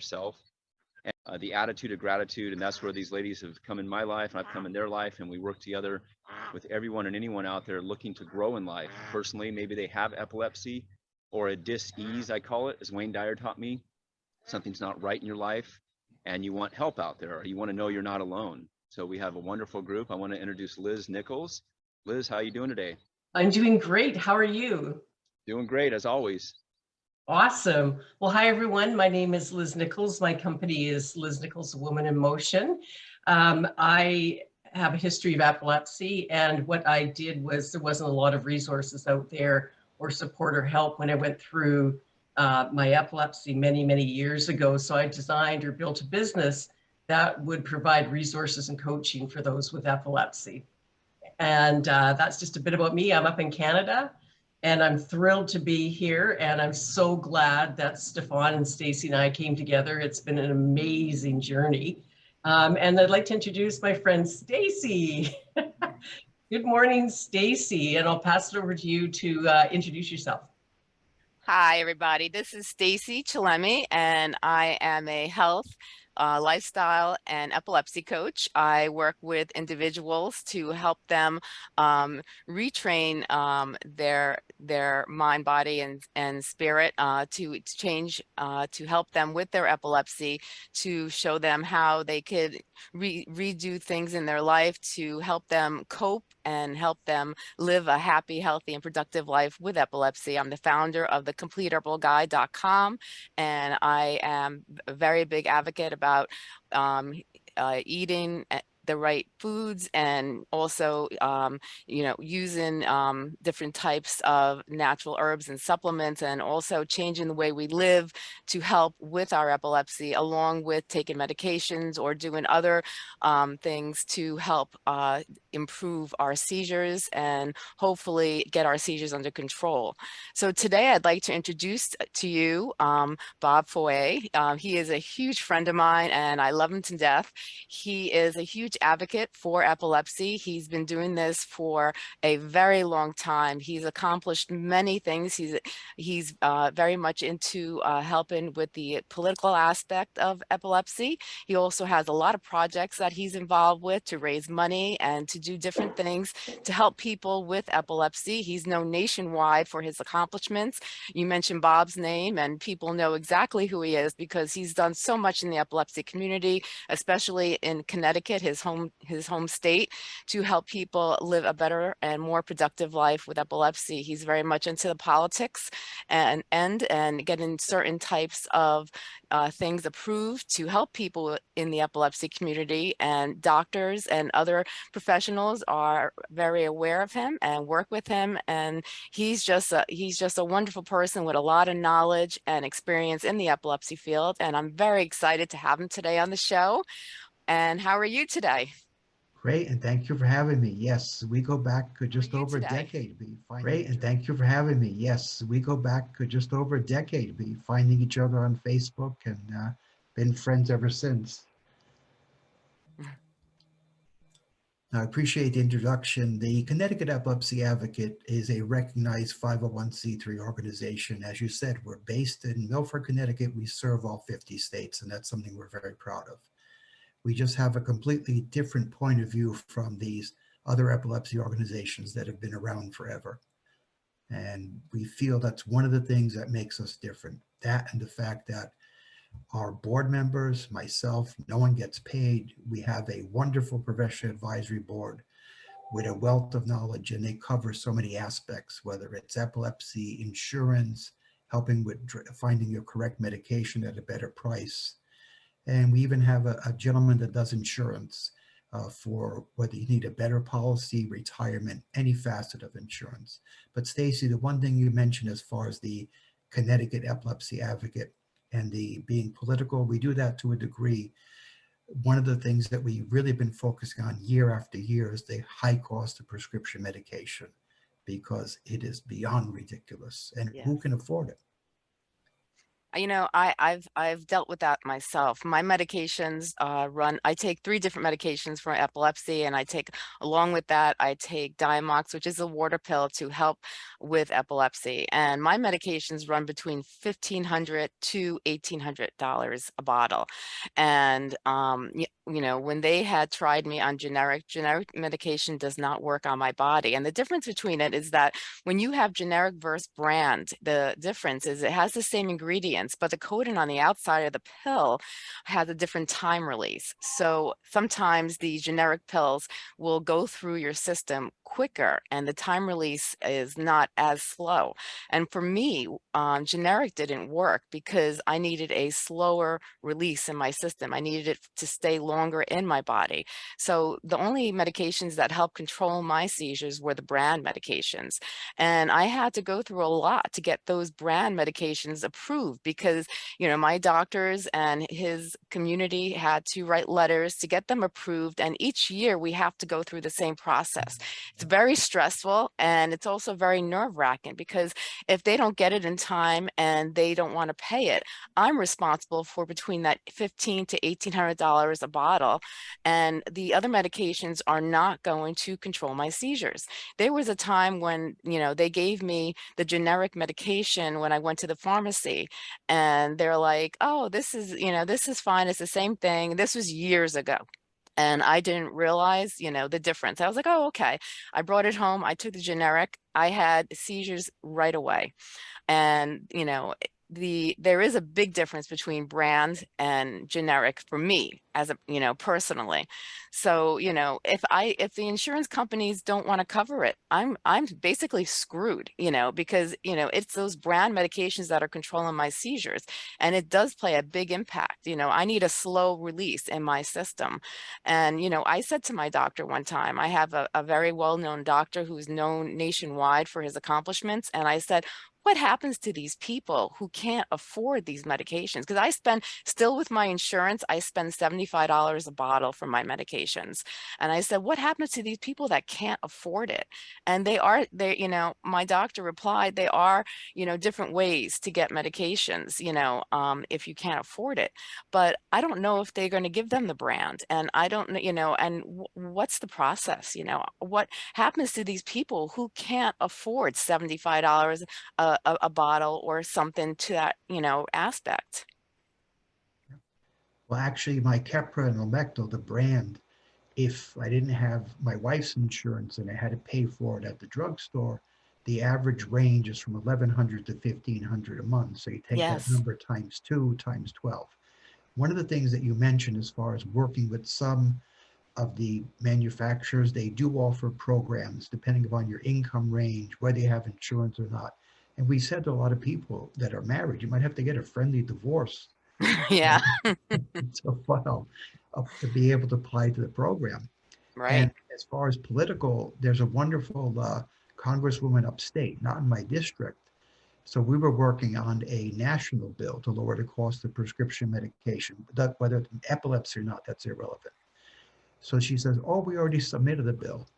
transforming and healing yourself. And, uh, the attitude of gratitude, and that's where these ladies have come in my life, and I've come in their life, and we work together with everyone and anyone out there looking to grow in life. Personally, maybe they have epilepsy or a dis-ease, I call it, as Wayne Dyer taught me. Something's not right in your life, and you want help out there, or you want to know you're not alone. So we have a wonderful group. I want to introduce Liz Nichols. Liz, how are you doing today? I'm doing great. How are you? Doing great as always. Awesome. Well, hi, everyone. My name is Liz Nichols. My company is Liz Nichols Woman in Motion. Um, I have a history of epilepsy, and what I did was there wasn't a lot of resources out there or support or help when I went through uh, my epilepsy many, many years ago. So I designed or built a business that would provide resources and coaching for those with epilepsy. And uh, that's just a bit about me. I'm up in Canada and I'm thrilled to be here. And I'm so glad that Stefan and Stacy and I came together. It's been an amazing journey. Um, and I'd like to introduce my friend Stacy. Good morning, Stacy, and I'll pass it over to you to uh, introduce yourself. Hi, everybody. This is Stacy Chillemi, and I am a health uh, lifestyle and epilepsy coach. I work with individuals to help them um, retrain um, their their mind, body, and and spirit uh, to, change uh, to help them with their epilepsy, to show them how they could re redo things in their life to help them cope and help them live a happy, healthy, and productive life with epilepsy. I'm the founder of the CompleteHerbalGuide.com, and I am a very big advocate about um, uh, eating eh, the right foods and also, um, you know, using um, different types of natural herbs and supplements and also changing the way we live to help with our epilepsy along with taking medications or doing other um, things to help uh, improve our seizures and hopefully get our seizures under control. So today I'd like to introduce to you um, Bob Foy. Uh, he is a huge friend of mine and I love him to death. He is a huge advocate for epilepsy. He's been doing this for a very long time. He's accomplished many things. He's he's uh, very much into uh, helping with the political aspect of epilepsy. He also has a lot of projects that he's involved with to raise money and to do different things to help people with epilepsy. He's known nationwide for his accomplishments. You mentioned Bob's name and people know exactly who he is because he's done so much in the epilepsy community, especially in Connecticut, his home, his home state, to help people live a better and more productive life with epilepsy. He's very much into the politics and, and, and getting certain types of uh, things approved to help people in the epilepsy community and doctors and other professionals are very aware of him and work with him and he's just a, he's just a wonderful person with a lot of knowledge and experience in the epilepsy field and I'm very excited to have him today on the show. And how are you today? Great, and thank you for having me. Yes, we go back just over a decade. Be Great, and thank you for having me. Yes, we go back just over a decade. Be finding each other on Facebook and uh, been friends ever since. I appreciate the introduction. The Connecticut Epilepsy Advocate is a recognized 501c3 organization. As you said, we're based in Milford, Connecticut. We serve all 50 states, and that's something we're very proud of. We just have a completely different point of view from these other epilepsy organizations that have been around forever. And we feel that's one of the things that makes us different. That and the fact that our board members, myself, no one gets paid. We have a wonderful professional advisory board with a wealth of knowledge and they cover so many aspects, whether it's epilepsy, insurance, helping with finding your correct medication at a better price, and we even have a, a gentleman that does insurance uh, for whether you need a better policy, retirement, any facet of insurance. But Stacy, the one thing you mentioned as far as the Connecticut Epilepsy Advocate and the being political, we do that to a degree. One of the things that we've really been focusing on year after year is the high cost of prescription medication because it is beyond ridiculous and Yes. who can afford it? You know, I, I've I've dealt with that myself. My medications uh, run. I take three different medications for epilepsy, and I take along with that I take Diamox, which is a water pill to help with epilepsy. And my medications run between fifteen hundred to eighteen hundred dollars a bottle. And um, y- you know, when they had tried me on generic, generic medication does not work on my body. And the difference between it is that when you have generic versus brand, the difference is it has the same ingredients, but the coating on the outside of the pill has a different time release. So sometimes the generic pills will go through your system quicker and the time release is not as slow. And for me, um, generic didn't work because I needed a slower release in my system. I needed it to stay longer in my body. So the only medications that help control my seizures were the brand medications. And I had to go through a lot to get those brand medications approved because, you know, my doctors and his community had to write letters to get them approved. And each year we have to go through the same process. It's very stressful and it's also very nerve wracking because if they don't get it in time and they don't want to pay it, I'm responsible for between that 15 to $1,800 a bottle. And the other medications are not going to control my seizures. There was a time when, you know, they gave me the generic medication when I went to the pharmacy and they're like, oh, this is, you know, this is fine. It's the same thing. This was years ago. And I didn't realize, you know, the difference. I was like, oh, okay. I brought it home. I took the generic. I had seizures right away. And, you know, the there is a big difference between brand and generic for me as a you know personally. So you know if i if the insurance companies don't want to cover it i'm i'm basically screwed you know because you know it's those brand medications that are controlling my seizures and it does play a big impact you know i need a slow release in my system. And you know i said to my doctor one time i have a, a very well-known doctor who's known nationwide for his accomplishments and i said what happens to these people who can't afford these medications? Because I spend still with my insurance, I spend $75 a bottle for my medications. And I said, what happens to these people that can't afford it? And they are, they, you know, my doctor replied, they are, you know, different ways to get medications, you know, um, if you can't afford it. But I don't know if they're going to give them the brand. And I don't you know, and what's the process? You know, what happens to these people who can't afford $75 a, a, a bottle or something to that, you know, aspect. Well, actually, my Keppra and Lamictal, the brand, if I didn't have my wife's insurance and I had to pay for it at the drugstore, the average range is from 1100 to 1500 a month. So you take Yes. that number times two times 12. One of the things that you mentioned as far as working with some of the manufacturers, they do offer programs depending upon your income range, whether you have insurance or not. And we said to a lot of people that are married, you might have to get a friendly divorce yeah, to file uh, to be able to apply to the program. right. And as far as political, there's a wonderful uh, congresswoman upstate, not in my district. So we were working on a national bill to lower the cost of prescription medication, that- whether it's epilepsy or not, that's irrelevant. So she says, "Oh, we already submitted the bill."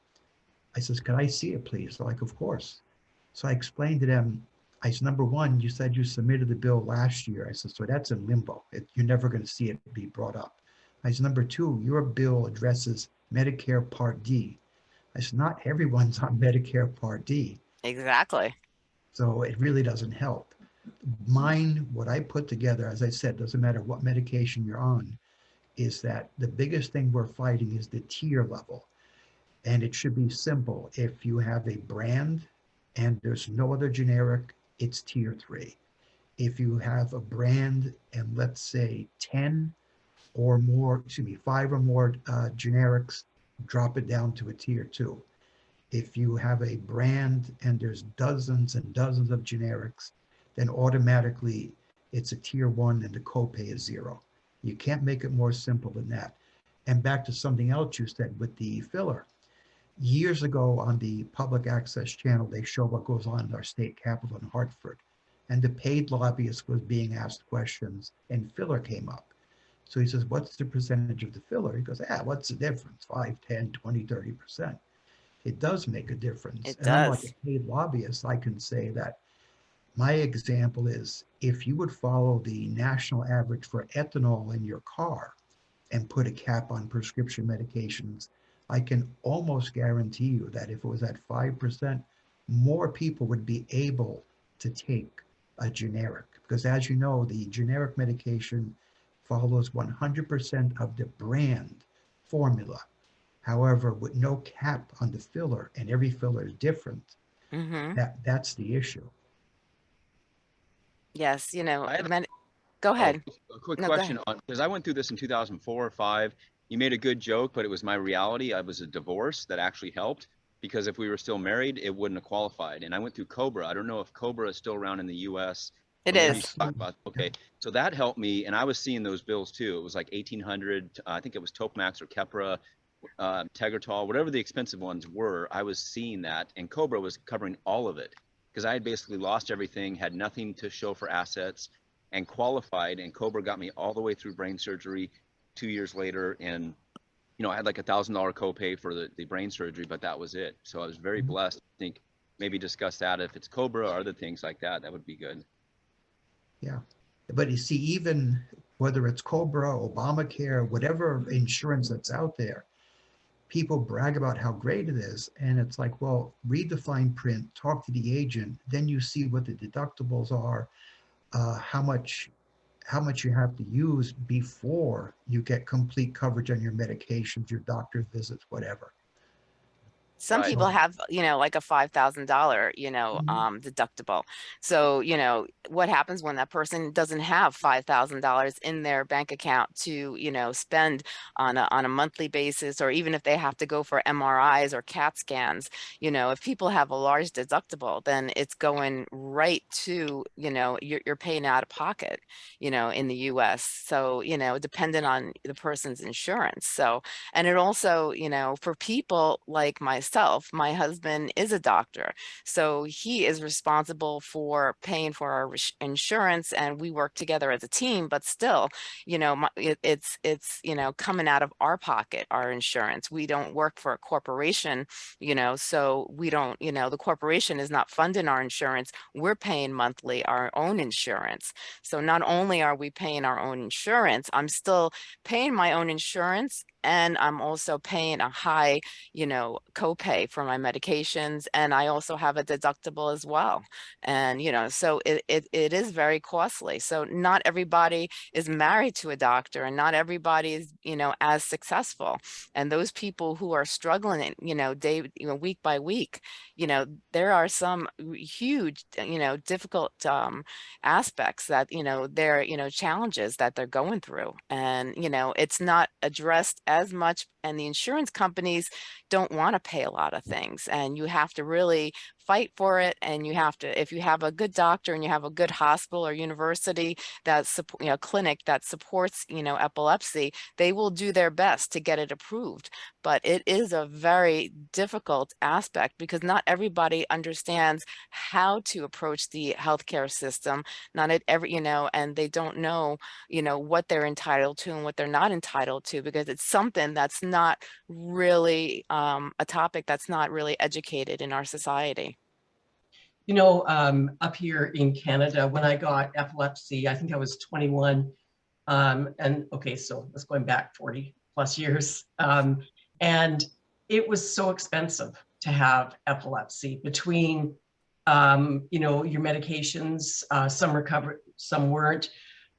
I says, "Can I see it, please?" They're like, "Of course." So I explained to them. I said, "Number one, you said you submitted the bill last year." I said, "So that's in limbo. It, you're never going to see it be brought up." I said, "Number two, your bill addresses Medicare Part D." I said, "Not everyone's on Medicare Part D." Exactly. So it really doesn't help. Mine, what I put together, as I said, doesn't matter what medication you're on, is that the biggest thing we're fighting is the tier level. And it should be simple. If you have a brand and there's no other generic, it's tier three. If you have a brand and let's say 10 or more, excuse me, five or more uh, generics, drop it down to a tier two if you have a brand and there's dozens and dozens of generics, then automatically it's a tier one and the copay is zero. You can't make it more simple than that. And back to something else you said with the filler. Years ago on the public access channel, they show what goes on in our state capital in Hartford. And the paid lobbyist was being asked questions and filler came up. So he says, what's the percentage of the filler? He goes, ah, what's the difference? 5, 10, 20, 30% it does make a difference. It And does. a paid lobbyist, I can say that My example is if you would follow the national average for ethanol in your car and put a cap on prescription medications, I can almost guarantee you that if it was at 5%, more people would be able to take a generic. Because as you know, the generic medication follows 100% of the brand formula. However, with no cap on the filler and every filler is different, hmm that, that's the issue. Yes, you know, I men- go Oh, ahead. A quick No, question on, because I went through this in two thousand four or five. You made a good joke, but it was my reality. I was a divorce that actually helped. Because if we were still married, it wouldn't have qualified. And I went through Cobra. I don't know if Cobra is still around in the US. It or maybe you is. could talk about- Okay, so that helped me and I was seeing those bills too. It was like eighteen hundred, I think it was Topamax or Keppra, uh, Tegretol, whatever the expensive ones were, I was seeing that and Cobra was covering all of it. Because I had basically lost everything, had nothing to show for assets and qualified and Cobra got me all the way through brain surgery two years later and you know, I had like a thousand dollar copay for the, the brain surgery, but that was it. So I was very Mhm. blessed. I think maybe discuss that if it's Cobra or other things like that, that would be good. Yeah. But you see, even whether it's Cobra, Obamacare, whatever insurance that's out there, people brag about how great it is. And it's like, well, read the fine print, talk to the agent, then you see what the deductibles are, uh, how much, how much you have to use before you get complete coverage on your medications, your doctor's visits, whatever. Some Right. people have, you know, like a five thousand dollar, you know, Mhm. um, deductible. So, you know, what happens when that person doesn't have five thousand dollars in their bank account to, you know, spend on a on a monthly basis, or even if they have to go for MRIs or CAT scans, you know, if people have a large deductible, then it's going right to, you know, you're you're paying out of pocket, you know, in the US. So, you know, dependent on the person's insurance. So, and it also, you know, for people like myself, my husband is a doctor. So he is responsible for paying for our insurance and we work together as a team, but still, you know, it's, it's, you know, coming out of our pocket, our insurance. We don't work for a corporation, you know, so we don't, you know, the corporation is not funding our insurance. We're paying monthly our own insurance. So not only are we paying our own insurance, I'm still paying my own insurance and I'm also paying a high, you know, copay for my medications. And I also have a deductible as well. And, you know, so it, it, it is very costly. So not everybody is married to a doctor and not everybody is, you know, as successful. And those people who are struggling, you know, day, you know, week by week, you know, there are some huge, you know, difficult um, aspects that, you know, they're, you know, challenges that they're going through. And, you know, it's not addressed as much and the insurance companies don't want to pay a lot of things and you have to really fight for it and you have to if you have a good doctor and you have a good hospital or university that support you know clinic that supports you know epilepsy they will do their best to get it approved. But it is a very difficult aspect because not everybody understands how to approach the healthcare system. Not at every you know and they don't know you know what they're entitled to and what they're not entitled to because it's something that's not really um, a topic that's not really educated in our society You know, um, up here in Canada, when I got epilepsy, I think I was 21. Um, and okay, so that's going back 40 plus years. Um, and it was so expensive to have epilepsy between, um, you know, your medications, uh, some were covered, some weren't.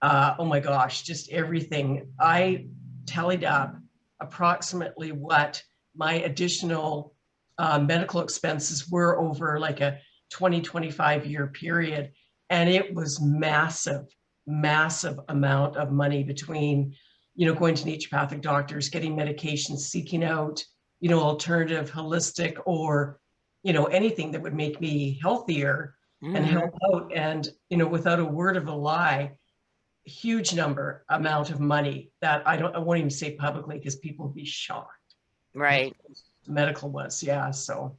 Uh, oh my gosh, just everything. I tallied up approximately what my additional uh, medical expenses were over like a 20, 25 year period. And it was massive, massive amount of money between, you know, going to naturopathic doctors, getting medications, seeking out, you know, alternative, holistic, or, you know, anything that would make me healthier and Mhm. help out. And, you know, without a word of a lie, huge number amount of money that I don't, I won't even say publicly because people would be shocked. right Medical was, yeah. So,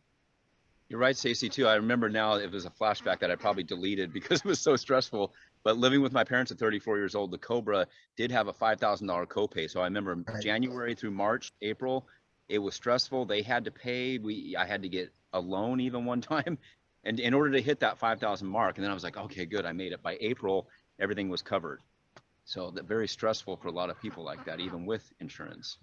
You're right, Stacy, too. I remember now it was a flashback that I probably deleted because it was so stressful. But living with my parents at 34 years old, the Cobra did have a $5,000 copay. So I remember Right. January through March, April, it was stressful. They had to pay. We, I had to get a loan even one time. And in order to hit that 5,000 mark, and then I was like, okay, good, I made it. By April, everything was covered. So that very stressful for a lot of people like that, even with insurance.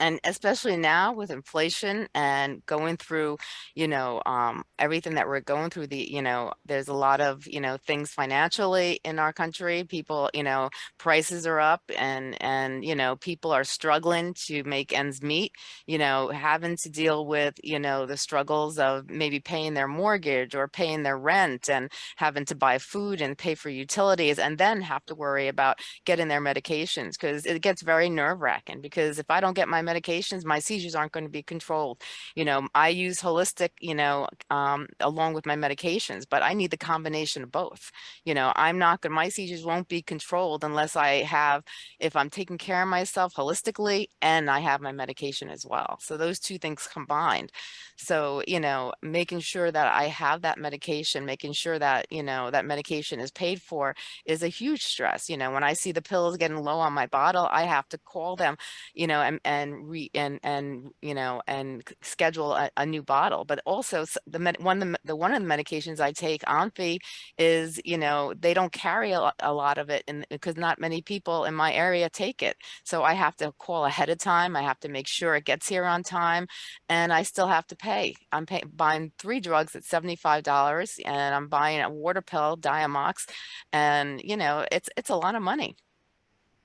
And especially now with inflation and going through you know um, everything that we're going through the you know there's a lot of you know things financially in our country people you know prices are up and and you know people are struggling to make ends meet you know having to deal with you know the struggles of maybe paying their mortgage or paying their rent and having to buy food and pay for utilities and then have to worry about getting their medications because it gets very nerve wracking because if I don't get my medications, my seizures aren't going to be controlled. You know, I use holistic, you know, um, Um, along with my medications, but I need the combination of both. You know, I'm not going, my seizures won't be controlled unless I have, if I'm taking care of myself holistically and I have my medication as well. So those two things combined. So, you know, making sure that I have that medication, making sure that, you know, that medication is paid for is a huge stress. You know, when I see the pills getting low on my bottle, I have to call them, you know, and, and re and, and, you know, and schedule a, a new bottle. But also the med, one, of the, the, one of the medications I take, Onfi, is, you know, they don't carry a, lot- a lot of it and because not many people in my area take it. So I have to call ahead of time. I have to make sure it gets here on time and I still have to pay. I'm paying buying three drugs at $75 and I'm buying a water pill, Diamox, and you know, it's it's a lot of money.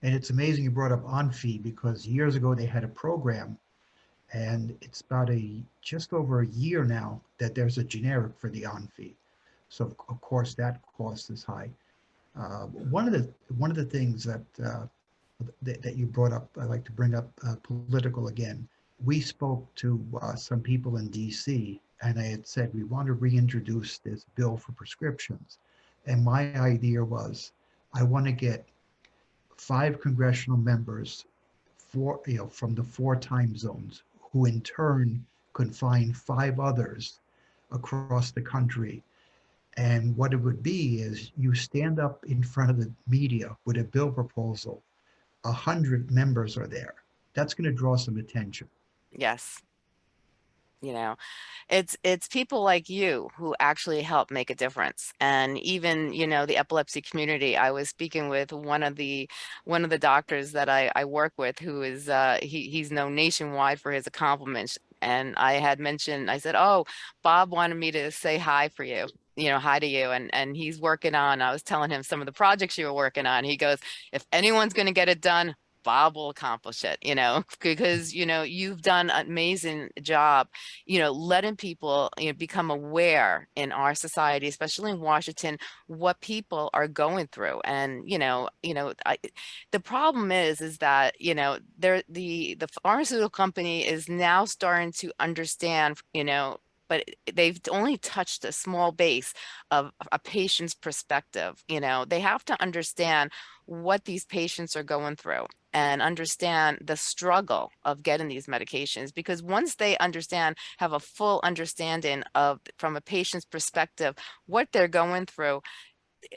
And it's amazing you brought up Onfi because years ago they had a program and it's about a, just over a year now that there's a generic for the Onfi. So of- course that cost is high. Uh, One of the, one of the things that, uh, that, that you brought up, I'd like to bring up uh, political again. We spoke to uh, some people in DC and I had said, we want to reintroduce this bill for prescriptions. And my idea was, I want to get five congressional members for, you know, from the four time zones, who in turn could find five others across the country. And what it would be is you stand up in front of the media with a bill proposal. A hundred members are there. That's going to draw some attention. Yes. You know, it's it's people like you who actually help make a difference. And even, you know, the epilepsy community, I was speaking with one of the one of the doctors that I, I work with who is uh he he's known nationwide for his accomplishments. And I had mentioned, I said, Oh, Bob wanted me to say hi for you you know, hi to you. And and he's working on, I was telling him some of the projects you were working on. He goes, if anyone's going to get it done, Bob will accomplish it, you know, because, you know, you've done an amazing job, you know, letting people you know, become aware in our society, especially in Washington, what people are going through. And, you know, you know, I, the problem is, is that, you know, there, the, the pharmaceutical company is now starting to understand, you know, but they've only touched a small base of a patient's perspective. You know, they have to understand what these patients are going through and understand the struggle of getting these medications because once they understand have a full understanding of from a patient's perspective what they're going through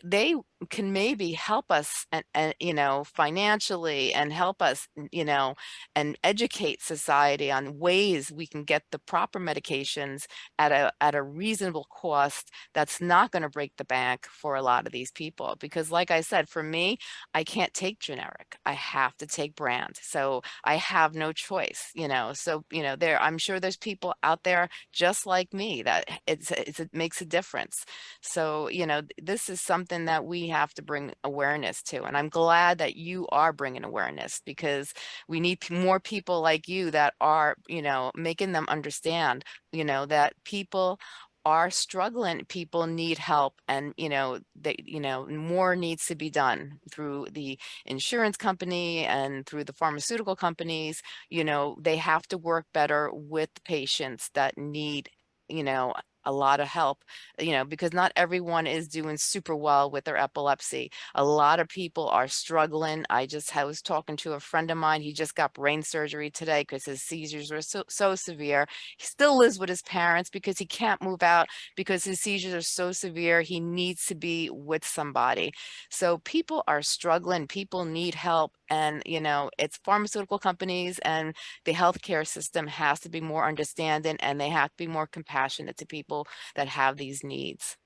they can maybe help us and, and you know financially and help us you know and educate society on ways we can get the proper medications at a at a reasonable cost that's not going to break the bank for a lot of these people. Because like i said for me i can't take generic. I have to take brand. So i have no choice you know? So you know there i'm sure there's people out there just like me that it's, it's it makes a difference. So you know this is something that we have to bring awareness to. And I'm glad that you are bringing awareness because we need more people like you that are, you know, making them understand, you know, that people are struggling people need help and you know they you know more needs to be done through the insurance company and through the pharmaceutical companies you know they have to work better with patients that need you know a lot of help, you know, because not everyone is doing super well with their epilepsy. A lot of people are struggling. I just I was talking to a friend of mine. He just got brain surgery today because his seizures were so, so severe. He still lives with his parents because he can't move out because his seizures are so severe. He needs to be with somebody. So people are struggling. People need help and, you know, it's pharmaceutical companies and the healthcare system has to be more understanding and they have to be more compassionate to people that have these needs.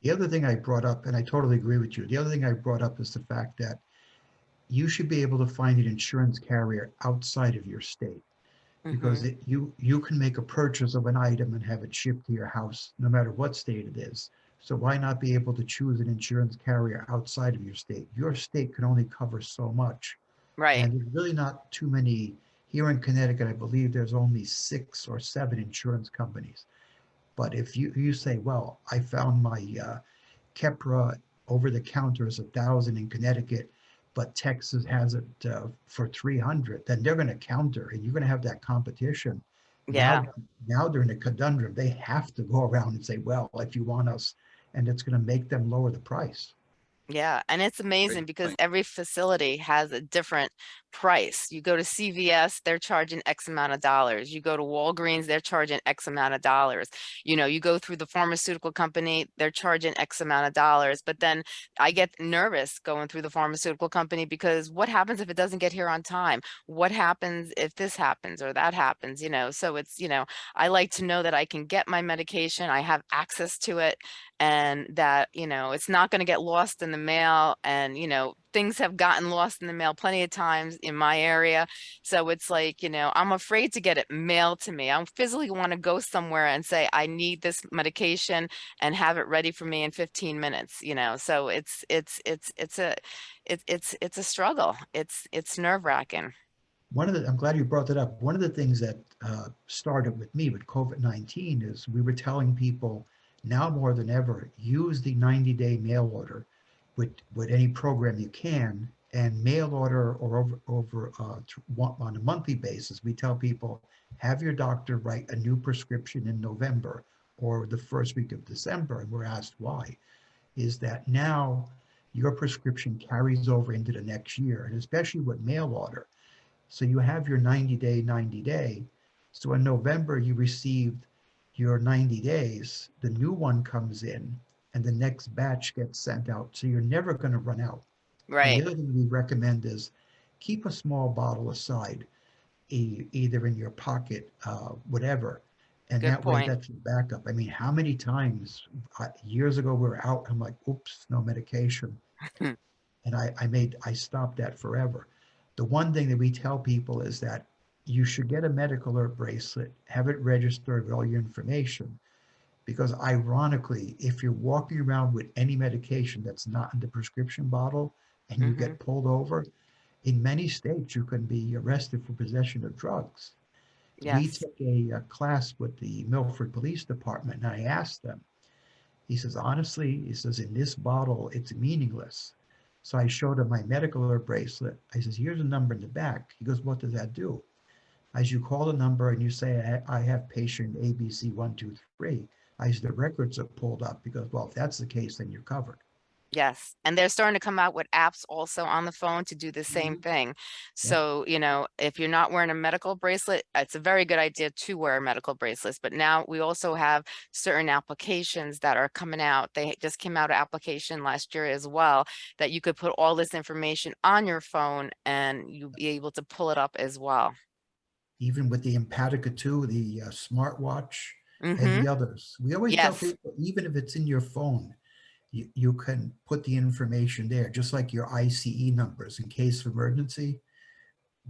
The other thing I brought up, and I totally agree with you, the other thing I brought up is the fact that you should be able to find an insurance carrier outside of your state. Because Mhm. it, you, you can make a purchase of an item and have it shipped to your house, no matter what state it is. So why not be able to choose an insurance carrier outside of your state? Your state can only cover so much. Right, And there's really not too many, here in Connecticut, I believe there's only six or seven insurance companies. But if you, you say, well, I found my uh, Keppra over the counter is a thousand in Connecticut, but Texas has it uh, for 300, then they're going to counter and you're going to have that competition. yeah. Now, now they're in a conundrum. They have to go around and say, well, if you want us, and it's going to make them lower the price. Yeah, and it's amazing because every facility has a different price. You go to CVS, they're charging X amount of dollars. You go to Walgreens, they're charging X amount of dollars. You know, you go through the pharmaceutical company, they're charging X amount of dollars. But then I get nervous going through the pharmaceutical company because what happens if it doesn't get here on time? What happens if this happens or that happens, you know? So it's, you know, I like to know that I can get my medication, I have access to it and that, you know, it's not going to get lost in the mail and, you know, things have gotten lost in the mail plenty of times in my area. So it's like, you know, I'm afraid to get it mailed to me. I physically want to go somewhere and say, I need this medication and have it ready for me in 15 minutes, you know? So it's, it's, it's, it's a, it's, it's, it's a struggle. It's, it's nerve wracking. One of the, I'm glad you brought that up. One of the things that uh, started with me with COVID-19 is we were telling people now more than ever, use the 90-day mail order with, with any program you can and mail order or over, over uh, on a monthly basis. We tell people, have your doctor write a new prescription in November or the first week of December. And we're asked why. Is that now your prescription carries over into the next year and especially with mail order. So you have your 90 day, 90 day. So in November, you received your 90 days, the new one comes in and the next batch gets sent out. So you're never going to run out. And Right. The other thing we recommend is keep a small bottle aside, e- either in your pocket, uh, whatever. And Good that way that's your backup. I mean, how many times, uh, years ago, we were out, I'm like, oops, no medication. And I, I made, I stopped that forever. The one thing that we tell people is that you should get a medical alert bracelet, have it registered with all your information. Because ironically, if you're walking around with any medication that's not in the prescription bottle and you get pulled over, in many states, you can be arrested for possession of drugs. We took a, uh class with the Milford Police Department and I asked them, he says, honestly, he says, in this bottle, it's meaningless. So I showed him my medical alert bracelet. I says, here's a number in the back. He goes, what does that do? As you call the number and you say, I I have patient ABC one, two, three, I said, the records are pulled up because, well, if that's the case, then you're covered. Yes, and they're starting to come out with apps also on the phone to do the same thing. So, you know, if you're not wearing a medical bracelet, it's a very good idea to wear medical bracelets. But now we also have certain applications that are coming out. They just came out an application last year as well, that you could put all this information on your phone and you'll be able to pull it up as well. Even with the Empatica 2, the uh, smartwatch, Mhm. and the others. We always tell people, even if it's in your phone, you, you can put the information there, just like your ICE numbers in case of emergency.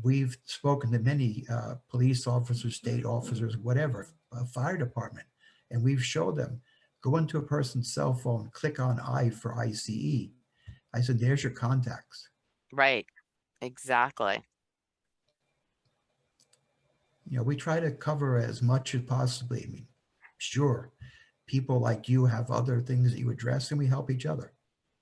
We've spoken to many uh, police officers, state officers, whatever, uh, fire department, and we've showed them, go into a person's cell phone, click on I for ICE. I said, there's your contacts. Right, exactly. You know, we try to cover as much as possibly. I mean, sure, people like you have other things that you address and we help each other.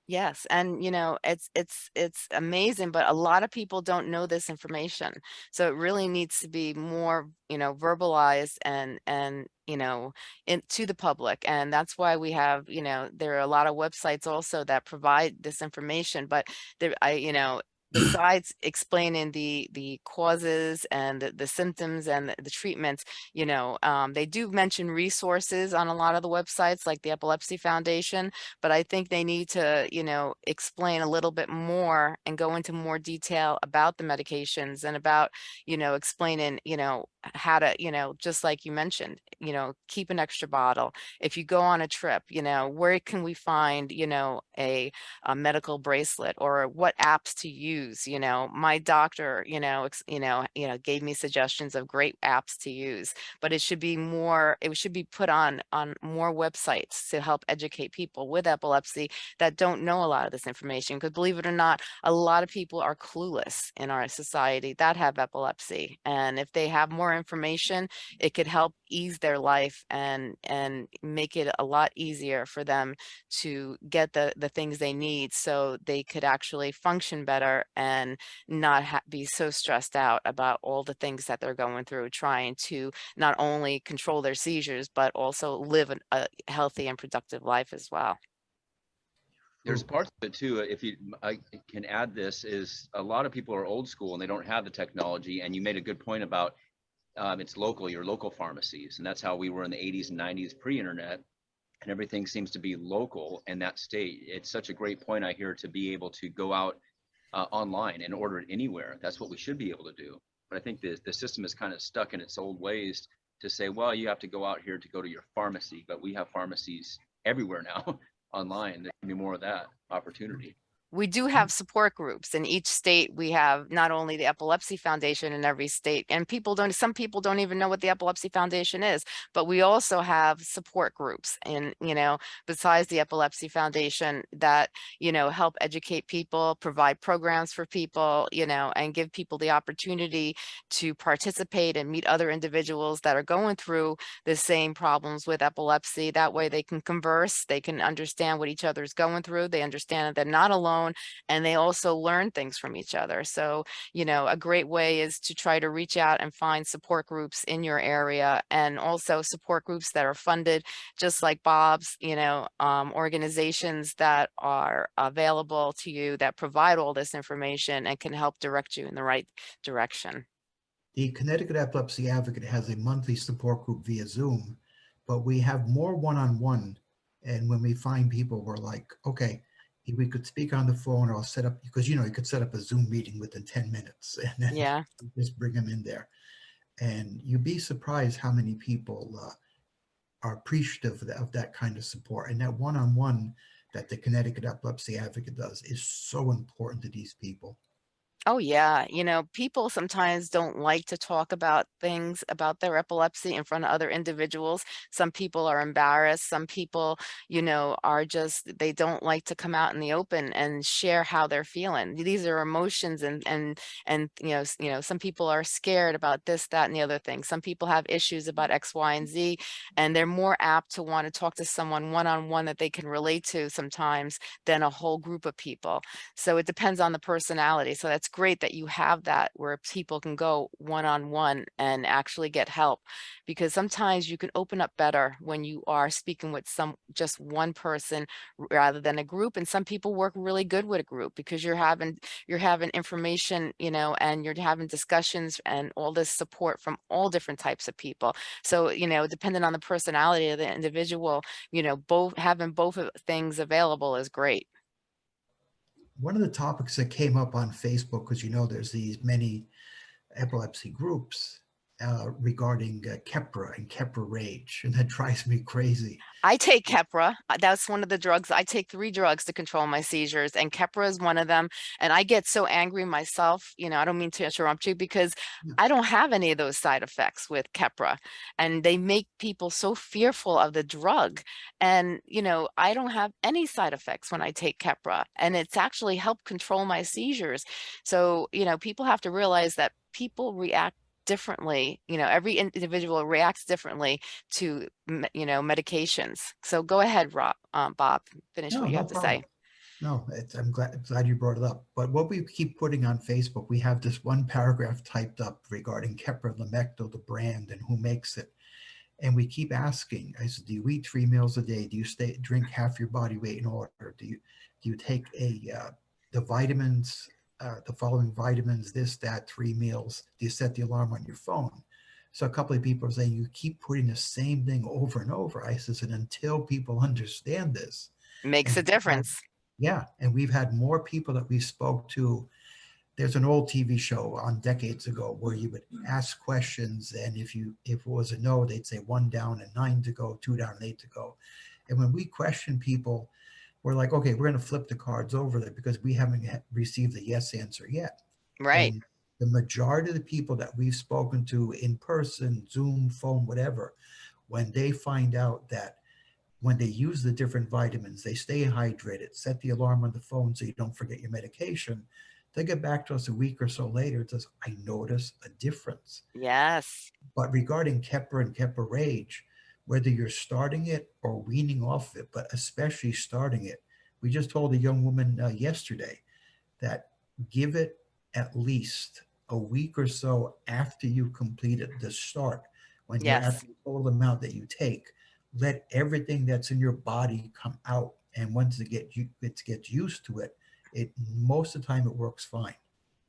Yes, and you know, it's it's it's amazing, but a lot of people don't know this information. So it really needs to be more, you know, verbalized and and you know, in to the public. And that's why we have, you know, there are a lot of websites also that provide this information, but there I, you know, besides explaining the the causes and the, the symptoms and the, the treatments, you know, um, they do mention resources on a lot of the websites like the Epilepsy Foundation, but I think they need to, you know, explain a little bit more and go into more detail about the medications and about, you know, explaining, you know, how to, you know, just like you mentioned, you know, keep an extra bottle. If you go on a trip, you know, where can we find, you know, a, a medical bracelet or what apps to use? You know, my doctor, you know, you know, you know, gave me suggestions of great apps to use, but it should be more, it should be put on on more websites to help educate people with epilepsy that don't know a lot of this information. Because believe it or not, a lot of people are clueless in our society that have epilepsy. And if they have more information, it could help ease their life and and make it a lot easier for them to get the the things they need so they could actually function better and not be so stressed out about all the things that they're going through trying to not only control their seizures but also live an, a healthy and productive life as well. There's hmm. parts of it too if you i can add this is a lot of people are old school and they don't have the technology and you made a good point about um, it's local, your local pharmacies. And that's how we were in the 80s and 90s pre-internet. And everything seems to be local in that state. It's such a great point I hear to be able to go out uh, online and order it anywhere. That's what we should be able to do. But I think the, the system is kind of stuck in its old ways to say, well, you have to go out here to go to your pharmacy, but we have pharmacies everywhere now online. There can be more of that opportunity we do Mm-hmm. have support groups in each state. We have not only the Epilepsy Foundation in every state, and people don't, some people don't even know what the Epilepsy Foundation is, but we also have support groups and, you know, besides the Epilepsy Foundation that, you know, help educate people, provide programs for people, you know, and give people the opportunity to participate and meet other individuals that are going through the same problems with epilepsy. That way they can converse, they can understand what each other is going through. They understand that they're not alone alone and they also learn things from each other. So, you know, a great way is to try to reach out and find support groups in your area and also support groups that are funded just like Bob's, you know, um, organizations that are available to you that provide all this information and can help direct you in the right direction. The Connecticut Epilepsy Advocate has a monthly support group via Zoom, but we have more one-on-one. -on -one, and when we find people, we're like, okay, we could speak on the phone or set up because you know you could set up a zoom meeting within 10 minutes and then yeah. just bring them in there. And you'd be surprised how many people uh, are appreciative of that, of that, kind of support. And that one-on-one -on -one that the connecticut epilepsy advocate does is so important to these people Oh yeah, you know, people sometimes don't like to talk about things about their epilepsy in front of other individuals. Some people are embarrassed. Some people, you know, are just they don't like to come out in the open and share how they're feeling. These are emotions and and and you know, you know, some people are scared about this, that, and the other thing. Some people have issues about X, Y, and Z, and they're more apt to want to talk to someone one-on-one -on -one that they can relate to sometimes than a whole group of people. So it depends on the personality. So that's great that you have that where people can go one-on-one -on -one and actually get help because sometimes you can open up better when you are speaking with some just one person rather than a group and some people work really good with a group because you're having you're having information you know and you're having discussions and all this support from all different types of people. So you know depending on the personality of the individual you know both having both of things available is great one of the topics that came up on Facebook, because you know there's these many epilepsy groups, uh, regarding uh, Keppra and Keppra Rage, and that drives me crazy. I take Keppra. That's one of the drugs. I take three drugs to control my seizures, and Keppra is one of them. And I get so angry myself. You know, I don't mean to interrupt you because yeah. I don't have any of those side effects with Keppra, and they make people so fearful of the drug. And you know, I don't have any side effects when I take Keppra, and it's actually helped control my seizures. So you know, people have to realize that people react differently you know every individual reacts differently to you know medications. So go ahead rob um, bob finish no, what you no have problem. to say. no i'm glad glad you brought it up. But what we keep putting on facebook we have this one paragraph typed up regarding Keppra Lamictal, the brand and who makes it. And we keep asking i said do you eat three meals a day? Do you stay drink half your body weight in order? Do you do you take a uh, the vitamins uh, the following vitamins, this, that, three meals. Do you set the alarm on your phone? So a couple of people are saying you keep putting the same thing over and over. I says, and until people understand this, Makes a we've had- difference. yeah, and we've had more people that we spoke to. There's an old TV show on decades ago where you would ask questions, and if you if it was a no, they'd say one down and nine to go, two down and eight to go. And when we question people, we're like, okay, we're going to flip the cards over there because we haven't received the yes answer yet. Right. And the majority of the people that we've spoken to in person, Zoom, phone, whatever, when they find out that when they use the different vitamins, they stay hydrated, set the alarm on the phone so you don't forget your medication. They get back to us a week or so later. It says, I notice a difference. Yes. But regarding Keppra and Keppra Rage, whether you're starting it or weaning off it, but especially starting it, we just told a young woman uh, yesterday that give it at least a week or so after you completed the start. When you have the total amount that you take, let everything that's in your body come out. And once it get it gets used to it, it most of the time it works fine.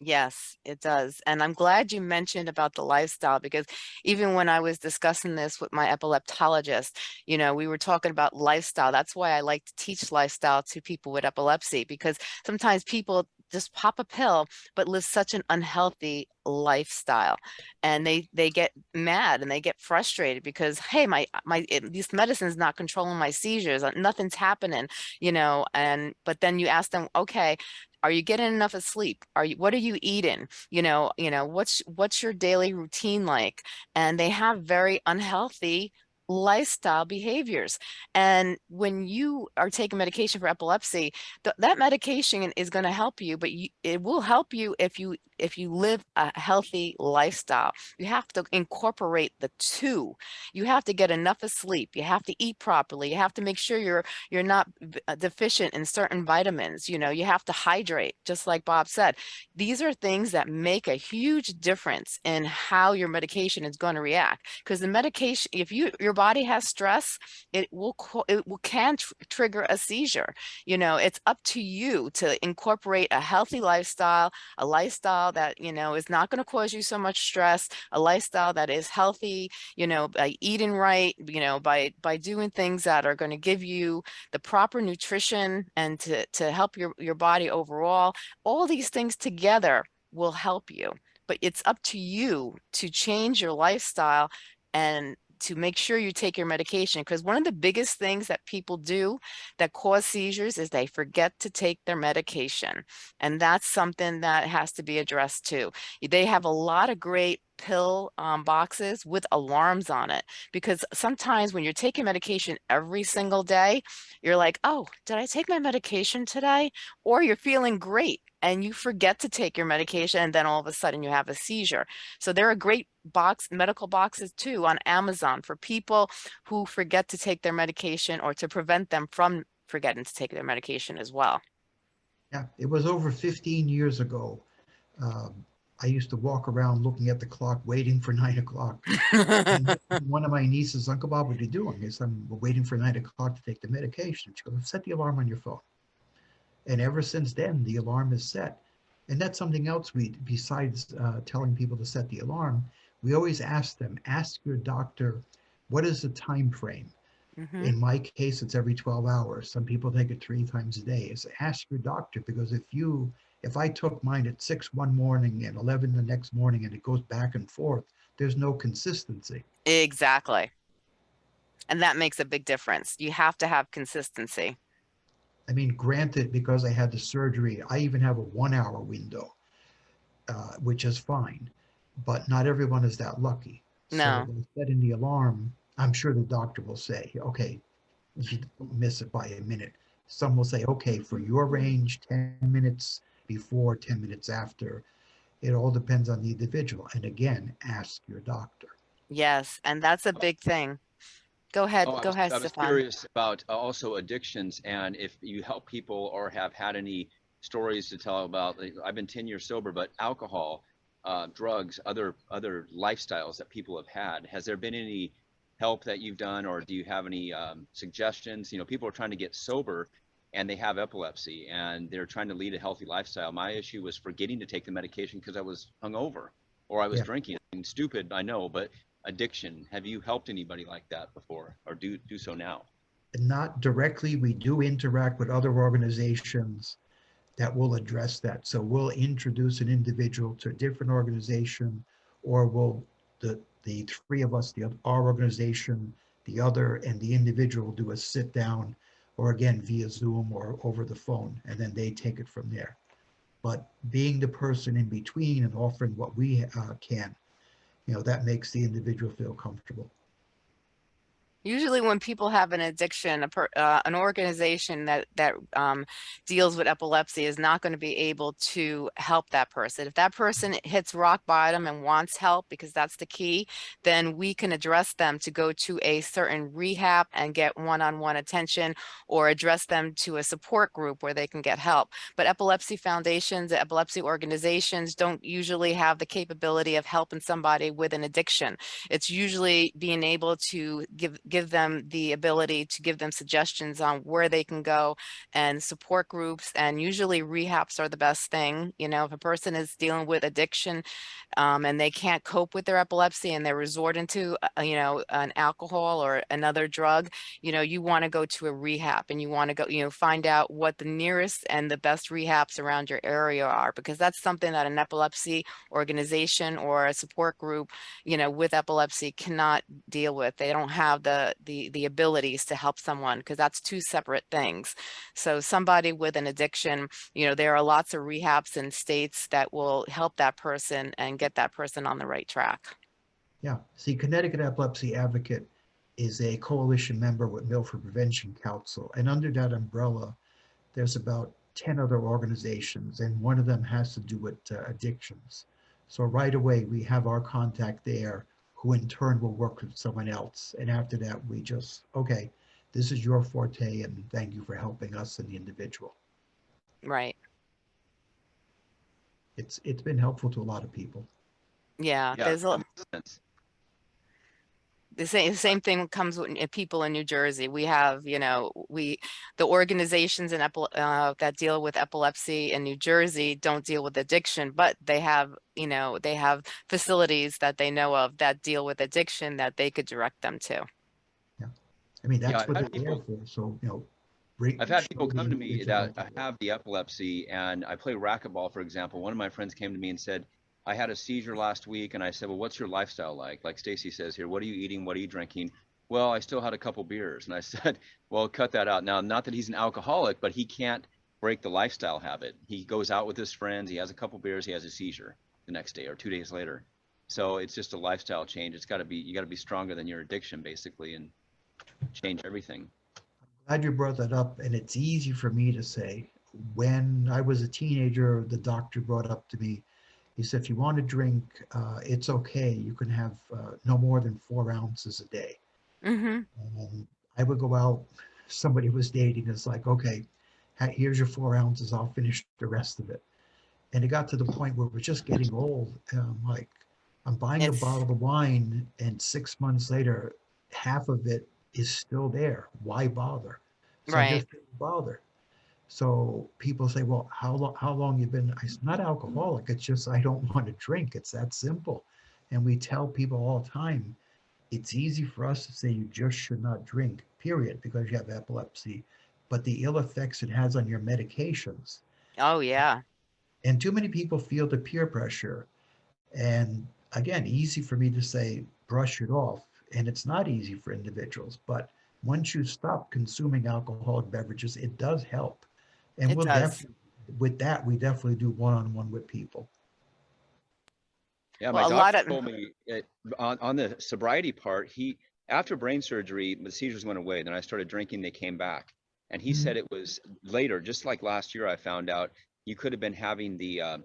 Yes, it does. And I'm glad you mentioned about the lifestyle because even when I was discussing this with my epileptologist, you know, we were talking about lifestyle. That's why I like to teach lifestyle to people with epilepsy because sometimes people just pop a pill but live such an unhealthy lifestyle and they they get mad and they get frustrated because hey my my it, this medicine's not controlling my seizures uh, nothing's happening you know and but then you ask them okay are you getting enough of sleep? Are you what are you eating? You know you know what's what's your daily routine like? And they have very unhealthy lifestyle behaviors and when you are taking medication for epilepsy th- that medication is going to help you but you, it will help you if you if you live a healthy lifestyle. You have to incorporate the two. You have to get enough of sleep. You have to eat properly. You have to make sure you're you're not uh, deficient in certain vitamins you know you have to hydrate just like bob said. These are things that make a huge difference in how your medication is going to react because the medication if you your body has stress it will it will can tr- trigger a seizure. You know it's up to you to incorporate a healthy lifestyle a lifestyle that you know is not going to cause you so much stress a lifestyle that is healthy you know by eating right you know by by doing things that are going to give you the proper nutrition and to to help your your body overall. All these things together will help you but it's up to you to change your lifestyle and to make sure you take your medication because one of the biggest things that people do that cause seizures is they forget to take their medication and that's something that has to be addressed too. They have a lot of great pill um, boxes with alarms on it because sometimes when you're taking medication every single day you're like oh did i take my medication today? Or you're feeling great and you forget to take your medication and then all of a sudden you have a seizure so there are great box medical boxes too on amazon for people who forget to take their medication or to prevent them from forgetting to take their medication as well Yeah, it was over 15 years ago. Um, I used to walk around looking at the clock, waiting for nine o'clock. One of my nieces, Uncle Bob, what are you doing? I said, I'm waiting for nine o'clock to take the medication. She goes, set the alarm on your phone. And ever since then, the alarm is set. And that's something else we, besides uh, telling people to set the alarm, we always ask them, ask your doctor, what is the time frame? Mhm. In my case, it's every 12 hours. Some people take it three times a day. Is ask your doctor because if you, if I took mine at six one morning and 11 the next morning and it goes back and forth, there's no consistency. exactly and that makes a big difference you have to have consistency I mean, granted, because I had the surgery, I even have a one hour window, uh, which is fine, but not everyone is that lucky. No. So setting the alarm, I'm sure the doctor will say, okay, you don't miss it by a minute. Some will say, okay, for your range, 10 minutes before, 10 minutes after. It all depends on the individual. And again, ask your doctor. yes and that's a big thing go ahead Oh, I go was- ahead I was Stefan. curious about uh, also addictions and if you help people or have had any stories to tell about. like, I've been 10 years sober, but alcohol, uh, drugs, other other lifestyles that people have had. Has there been any help that you've done, or do you have any um, suggestions? You know, people are trying to get sober, and they have epilepsy and they're trying to lead a healthy lifestyle. My issue was forgetting to take the medication because I was hungover or I was Yeah. drinking. And stupid, I know, but addiction. Have you helped anybody like that before or do do so now? Not directly, we do interact with other organizations that will address that. So we'll introduce an individual to a different organization, or we'll, the, the three of us, the, our organization, the other, and the individual do a sit down, or again, via Zoom or over the phone, and then they take it from there. But being the person in between and offering what we uh, can, you know, that makes the individual feel comfortable. Usually when people have an addiction, a per, uh, an organization that, that um, deals with epilepsy is not going to be able to help that person. If that person hits rock bottom and wants help, because that's the key, then we can address them to go to a certain rehab and get one-on-one attention or address them to a support group where they can get help. But epilepsy foundations, epilepsy organizations don't usually have the capability of helping somebody with an addiction. It's usually being able to give give them the ability to give them suggestions on where they can go and support groups. And usually rehabs are the best thing. You know, if a person is dealing with addiction um, and they can't cope with their epilepsy and they're resorting to, uh, you know, an alcohol or another drug, you know, you want to go to a rehab and you want to go, you know, find out what the nearest and the best rehabs around your area are, because that's something that an epilepsy organization or a support group you know, with epilepsy cannot deal with. They don't have the the the abilities to help someone because that's two separate things. So somebody with an addiction, you know, there are lots of rehabs in states that will help that person and get that person on the right track. Yeah, see, Connecticut Epilepsy Advocate is a coalition member with Milford Prevention Council, and under that umbrella, there's about 10 other organizations, and one of them has to do with uh, addictions. So right away, we have our contact there, who in turn will work with someone else. And after that, we just, okay, this is your forte, and thank you for helping us and the individual. Right. It's It's been helpful to a lot of people. Yeah. Yeah, There's a, that makes sense. The same same thing comes with people in New Jersey. We have, you know, we the organizations in uh, that deal with epilepsy in New Jersey don't deal with addiction, but they have, you know, they have facilities that they know of that deal with addiction that they could direct them to. Yeah, I mean, that's I've what they're there people- for, so, you know. bring- I've had people come to me that how to have the epilepsy and I play racquetball, for example. One of my friends came to me and said, I had a seizure last week. And I said, well, what's your lifestyle like? Like Stacy says here, what are you eating? What are you drinking? Well, I still had a couple beers. And I said, well, cut that out. Now, not that he's an alcoholic, but he can't break the lifestyle habit. He goes out with his friends. He has a couple beers. He has a seizure the next day or two days later. So it's just a lifestyle change. It's got to be, you got to be stronger than your addiction basically and change everything. I'm Glad you brought that up, and it's easy for me to say. When I was a teenager, the doctor brought up to me, he said, if you want to drink, uh, it's okay. You can have uh, no more than four ounces a day. hmm And I would go out, somebody was dating, it's like, okay, here's your four ounces, I'll finish the rest of it. And it got to the point where we're just getting old. And I'm like, I'm buying a bottle of wine and six months later, half of it is still there. Why bother? So I Right. just didn't bother. So people say, well, how long, how long you been, it's not alcoholic, it's just I don't want to drink. It's that simple. And we tell people all the time, it's easy for us to say you just should not drink, period, because you have epilepsy. But the ill effects it has on your medications. Oh yeah. And too many people feel the peer pressure. And again, easy for me to say, brush it off. And it's not easy for individuals. But once you stop consuming alcoholic beverages, it does help. And It we'll does. with that, we definitely do one-on-one with people. Yeah, my Well, a lot doctor of- told me it, on, on the sobriety part, he, after brain surgery, the seizures went away. Then I started drinking, they came back. And he Mhm. said it was later, just like last year, I found out you could have been having the, uh,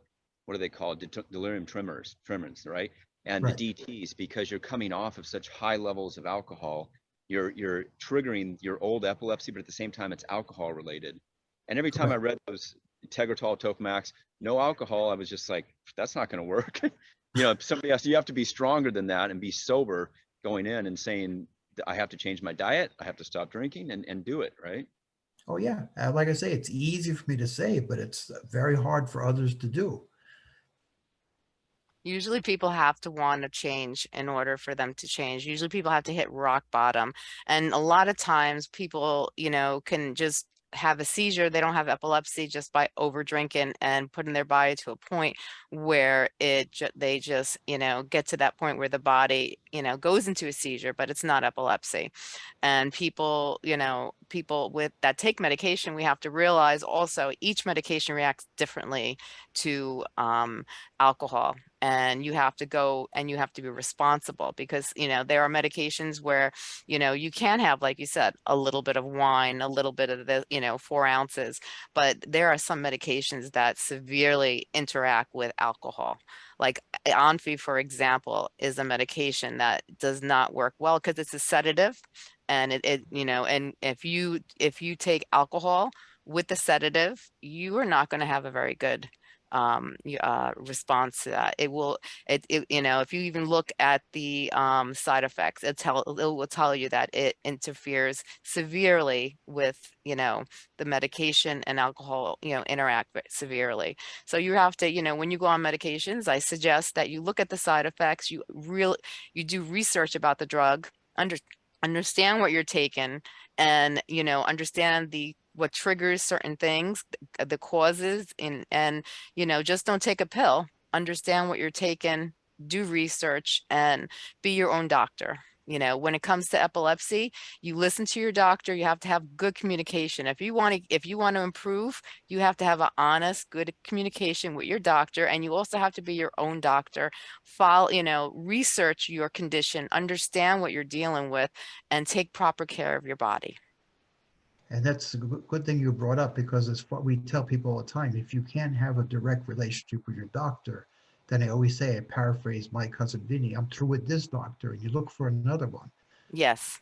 what are they called? Det- Delirium tremors, tremors, right? And Right. the DTs, because you're coming off of such high levels of alcohol, you're, you're triggering your old epilepsy, but at the same time, it's alcohol related. And every time I read those Tegretol, Topamax, no alcohol, I was just like, that's not going to work. you know, somebody else, you have to be stronger than that and be sober going in and saying, I have to change my diet, I have to stop drinking and, and do it, right? Oh, yeah. Uh, Like I say, it's easy for me to say, but it's very hard for others to do. Usually people have to want to change in order for them to change. Usually people have to hit rock bottom. And a lot of times people, you know, can just have a seizure. They don't have epilepsy just by over drinking and putting their body to a point where it they just, you know, get to that point where the body, you know, goes into a seizure, but it's not epilepsy. And people, you know, people with that take medication, we have to realize also each medication reacts differently to um, alcohol and you have to go and you have to be responsible because you know there are medications where you know you can have like you said a little bit of wine a little bit of the you know four ounces but there are some medications that severely interact with alcohol. Like onfi for example is a medication that does not work well because it's a sedative and it, it you know and if you if you take alcohol with the sedative you are not going to have a very good um, uh, response to that. It will, it, it, you know, if you even look at the um, side effects, it tell, it will tell you that it interferes severely with, you know, the medication and alcohol, you know, interact severely. So you have to, you know, when you go on medications, I suggest that you look at the side effects, you real, you do research about the drug, under, understand what you're taking and, you know, understand the what triggers certain things, the causes and and you know, just don't take a pill. Understand what you're taking, do research and be your own doctor. You know, when it comes to epilepsy, you listen to your doctor, you have to have good communication. If you want to if you want to improve, you have to have an honest, good communication with your doctor and you also have to be your own doctor. Follow, you know, research your condition, understand what you're dealing with and take proper care of your body. And that's a good thing you brought up because it's what we tell people all the time. If you can't have a direct relationship with your doctor, then I always say, I paraphrase my cousin Vinny, I'm through with this doctor and you look for another one. Yes.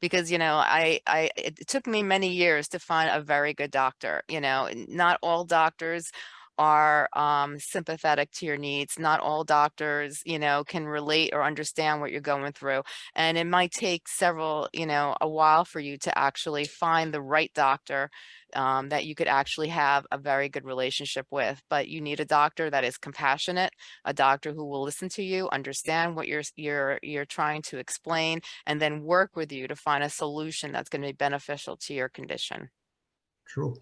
Because, you know, I, I, it took me many years to find a very good doctor, you know, not all doctors are um, sympathetic to your needs. Not all doctors, you know, can relate or understand what you're going through. And it might take several, you know, a while for you to actually find the right doctor um, that you could actually have a very good relationship with. But you need a doctor that is compassionate, a doctor who will listen to you, understand what you're you're you're trying to explain, and then work with you to find a solution that's going to be beneficial to your condition. True.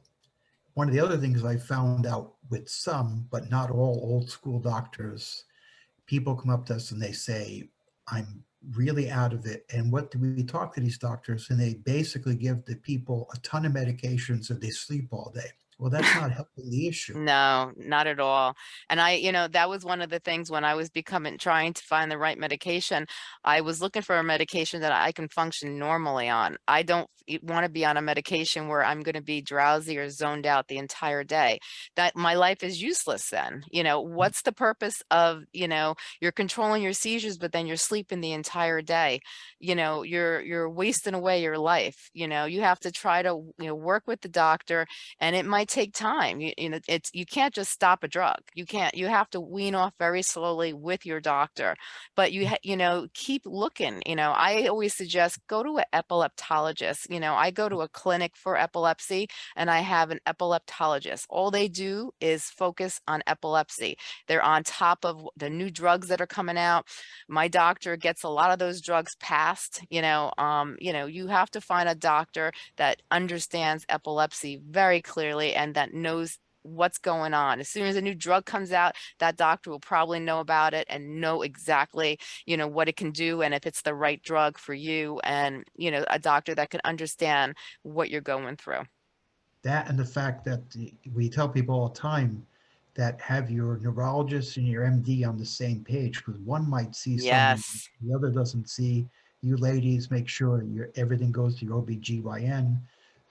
One of the other things I found out with some, but not all old school doctors, people come up to us and they say, I'm really out of it. And what do we talk to these doctors? And they basically give the people a ton of medications so they sleep all day. Well, that's not helping the issue. No, not at all. And I, you know, that was one of the things when I was becoming, trying to find the right medication. I was looking for a medication that I can function normally on. I don't want to be on a medication where I'm going to be drowsy or zoned out the entire day. That my life is useless then. You know, mm. what's the purpose of, you know, you're controlling your seizures, but then you're sleeping the entire day. You know, you're you're wasting away your life. You know, you have to try to, you know, work with the doctor and it might take time. You, you know, it's you can't just stop a drug. You can't. You have to wean off very slowly with your doctor. But you ha- you know keep looking. You know, I always suggest go to an epileptologist. You know, I go to a clinic for epilepsy and I have an epileptologist. All they do is focus on epilepsy. They're on top of the new drugs that are coming out. My doctor gets a lot of those drugs passed. You know, um, you know, you have to find a doctor that understands epilepsy very clearly and that knows what's going on. As soon as a new drug comes out, that doctor will probably know about it and know exactly, you know, what it can do and if it's the right drug for you and, you know, a doctor that can understand what you're going through. That and the fact that we tell people all the time that have your neurologist and your MD on the same page because one might see something Yes. the other doesn't see. You ladies make sure your everything goes to your OBGYN.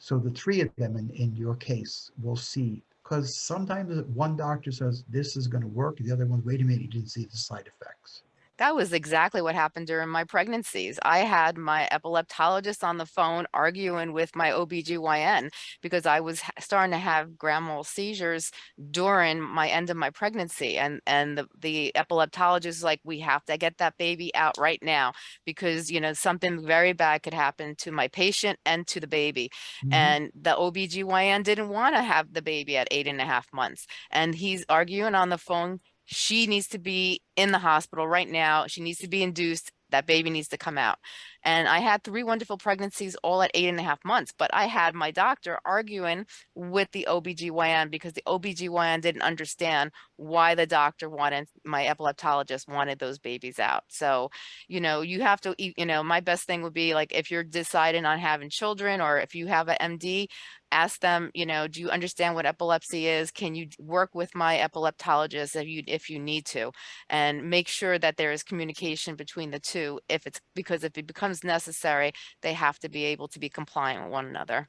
So the three of them in, in your case will see because sometimes one doctor says this is going to work, the other one, wait a minute, you didn't see the side effects. That was exactly what happened during my pregnancies. I had my epileptologist on the phone arguing with my OBGYN because I was starting to have grand mal seizures during my end of my pregnancy. And, and the, the epileptologist is like, we have to get that baby out right now because, you know, something very bad could happen to my patient and to the baby. Mhm. And the OBGYN didn't want to have the baby at eight and a half months. And he's arguing on the phone. She needs to be in the hospital right now. She needs to be induced. That baby needs to come out. And I had three wonderful pregnancies all at eight and a half months, but I had my doctor arguing with the OBGYN because the OBGYN didn't understand why the doctor wanted, my epileptologist wanted those babies out. So, you know, you have to, you know, my best thing would be like, if you're deciding on having children or if you have an MD, ask them, you know, do you understand what epilepsy is? Can you work with my epileptologist if you, if you need to? And make sure that there is communication between the two if it's, because if it becomes necessary, they have to be able to be compliant with one another.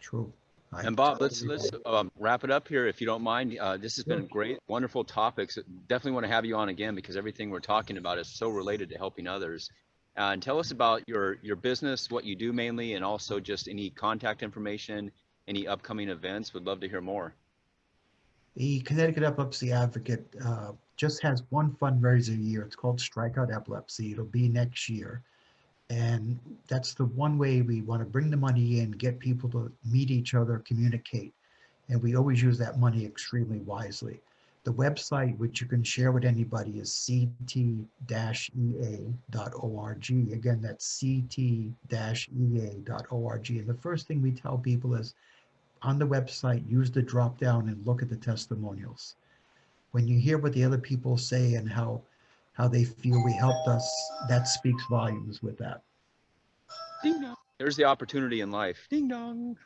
True. I And Bob, let's, let's um, wrap it up here if you don't mind. Uh, this has been great, wonderful topics. Definitely want to have you on again because everything we're talking about is so related to helping others. Uh, And tell us about your, your business, what you do mainly, and also just any contact information, any upcoming events. Would love to hear more. The Connecticut Epilepsy Advocate uh, just has one fundraiser a year. It's called Strikeout Epilepsy. It'll be next year. And that's the one way we want to bring the money in, get people to meet each other, communicate. And we always use that money extremely wisely. The website, which you can share with anybody, is ct-ea.org. Again, that's ct-ea.org. And the first thing we tell people is on the website, use the drop down and look at the testimonials. When you hear what the other people say and how how they feel we helped us, that speaks volumes with that. Ding dong. There's the opportunity in life. Ding dong.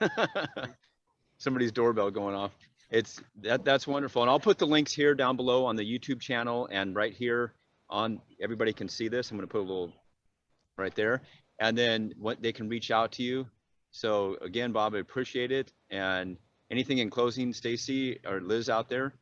Somebody's doorbell going off. It's that that's wonderful. And I'll put the links here down below on the YouTube channel and right here on everybody can see this. I'm going to put a little right there. And then what they can reach out to you. So again, Bob, I appreciate it. And anything in closing, Stacy or Liz out there?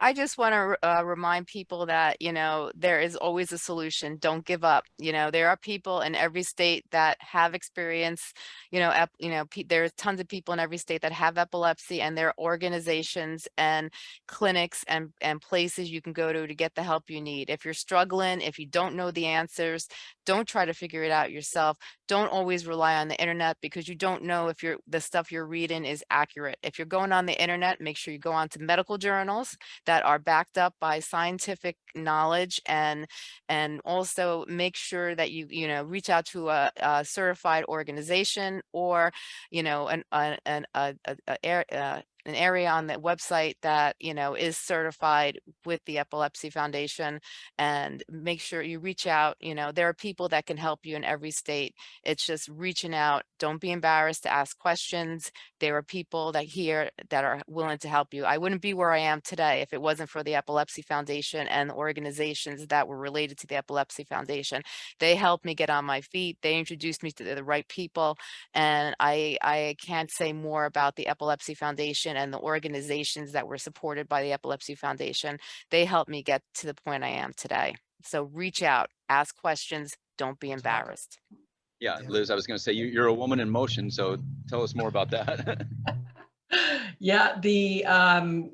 I just want to uh, remind people that, you know, there is always a solution. Don't give up. You know, there are people in every state that have experience, you know, ep- you know, there's tons of people in every state that have epilepsy and there are organizations and clinics and, and places you can go to to get the help you need. If you're struggling, if you don't know the answers, don't try to figure it out yourself. Don't always rely on the internet because you don't know if you're, the stuff you're reading is accurate. If you're going on the internet, make sure you go on to medical journals that are backed up by scientific knowledge and and also make sure that you you know reach out to a, a certified organization or you know an an an a, a, a, uh, an area on the website that you know is certified with the epilepsy foundation and make sure you reach out you know there are people that can help you in every state it's just reaching out don't be embarrassed to ask questions there are people that here that are willing to help you. I wouldn't be where I am today if it wasn't for the Epilepsy Foundation and organizations that were related to the Epilepsy Foundation. They helped me get on my feet. They introduced me to the right people. And I, I can't say more about the Epilepsy Foundation and the organizations that were supported by the Epilepsy Foundation. They helped me get to the point I am today. So reach out, ask questions, don't be embarrassed. Yeah, Yeah. Liz, I was going to say you, you're a woman in motion. So tell us more about that. Yeah, the, um,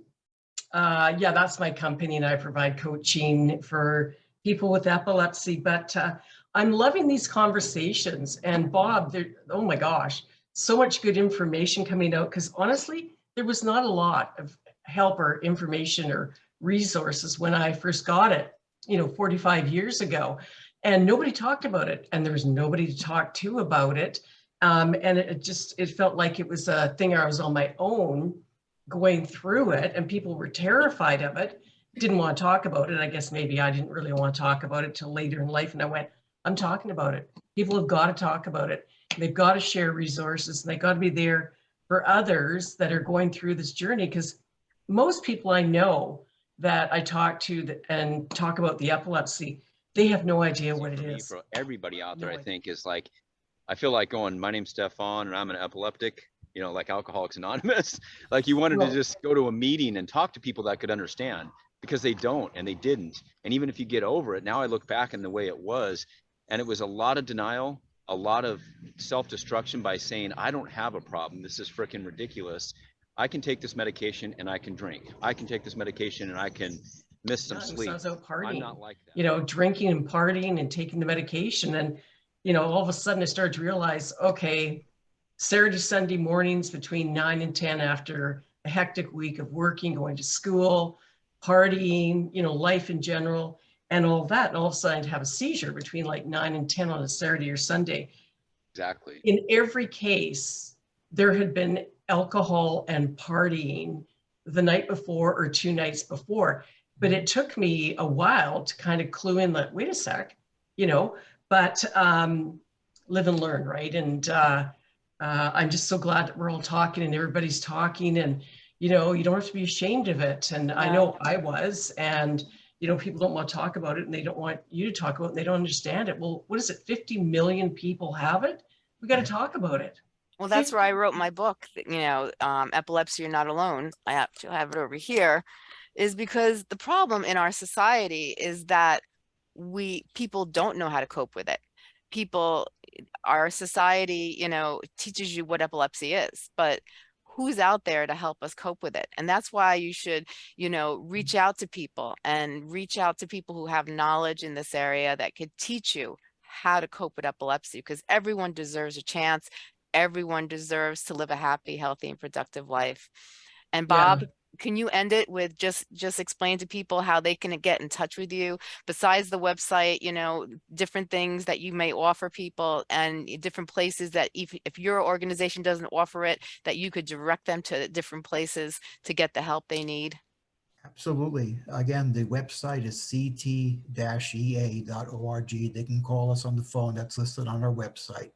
uh, yeah, that's my company and I provide coaching for people with epilepsy, but, uh, I'm loving these conversations and Bob, oh my gosh, so much good information coming out because honestly, there was not a lot of help or information or resources when I first got it, you know, 45 years ago. And nobody talked about it and there was nobody to talk to about it. Um, and it just, it felt like it was a thing I was on my own going through it and people were terrified of it, didn't want to talk about it. I guess maybe I didn't really want to talk about it till later in life. And I went, I'm talking about it. People have got to talk about it. They've got to share resources and they got to be there for others that are going through this journey. Because most people I know that I talk to that- and talk about the epilepsy, they have no idea what it is. for me, is. For everybody out there, No I idea. think is like, I feel like going, my name's Stefan and I'm an epileptic, you know, like Alcoholics Anonymous. Like you wanted to just go to a meeting and talk to people that could understand. because they don't and they didn't. And even if you get over it, now I look back in the way it was, and it was a lot of denial, a lot of self-destruction by saying, I don't have a problem. This is freaking ridiculous. I can take this medication and I can drink. I can take this medication and I can miss some sleep. sounds out I'm not like that. you know, drinking and partying and taking the medication. And, you know, all of a sudden I started to realize, okay, Saturday, Sunday mornings between nine and 10 after a hectic week of working, going to school, partying, you know, life in general, and all that. And all of a sudden I'd have a seizure between like nine and 10 on a Saturday or Sunday. Exactly. In every case, there had been alcohol and partying the night before or two nights before. But it took me a while to kind of clue in that, wait a sec, you know, but um, live and learn, right? And uh, uh, I'm just so glad that we're all talking and everybody's talking and, you know, you don't have to be ashamed of it. And I know I was. And, you know, people don't want to talk about it and they don't want you to talk about it and they don't understand it. Well, what is it? 50 million people have it? We got to talk about it. Well, that's where I wrote my book, you know, um, Epilepsy, You're Not Alone. I have to have it over here, is because the problem in our society is that we, people don't know how to cope with it. People, our society, you know, teaches you what epilepsy is, but who's out there to help us cope with it? And that's why you should, you know, reach out to people and reach out to people who have knowledge in this area that could teach you how to cope with epilepsy because everyone deserves a chance everyone deserves to live a happy, healthy, and productive life. And Yeah. Can you end it with just just explain to people how they can get in touch with you besides the website, you know, different things that you may offer people and different places that if, if your organization doesn't offer it, that you could direct them to different places to get the help they need. Absolutely. Again, the website is ct-ea.org. They can call us on the phone that's listed on our website.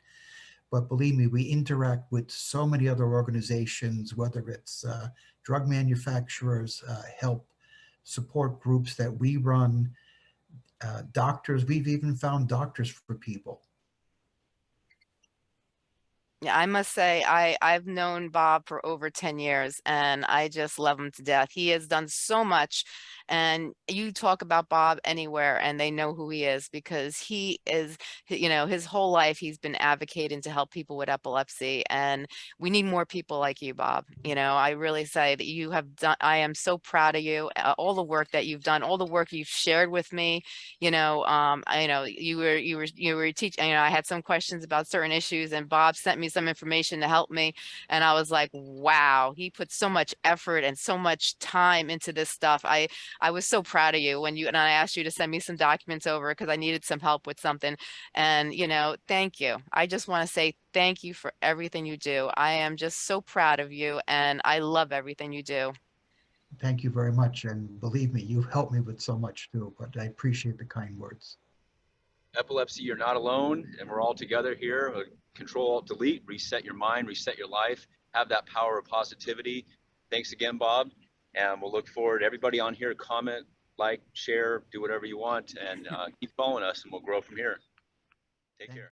But believe me, we interact with so many other organizations, whether it's uh, drug manufacturers, uh, help support groups that we run, uh, doctors. We've even found doctors for people. Yeah, I must say, I, I've known Bob for over 10 years and I just love him to death. He has done so much. And you talk about Bob anywhere and they know who he is because he is, you know, his whole life he's been advocating to help people with epilepsy. And we need more people like you, Bob. You know, I really say that you have done, I am so proud of you, uh, all the work that you've done, all the work you've shared with me. You know, um, I you know you were, you were, you were teaching, you know, I had some questions about certain issues and Bob sent me some information to help me. And I was like, wow, he put so much effort and so much time into this stuff. I, I was so proud of you when you, and I asked you to send me some documents over because I needed some help with something. And, you know, thank you. I just want to say thank you for everything you do. I am just so proud of you and I love everything you do. Thank you very much. And believe me, you've helped me with so much too, but I appreciate the kind words. Epilepsy, you're not alone, and we're all together here. Uh, Control, Alt, Delete, reset your mind, reset your life, have that power of positivity. Thanks again, Bob. And we'll look forward, everybody on here, comment, like, share, do whatever you want, and uh, keep following us, and we'll grow from here. Take care.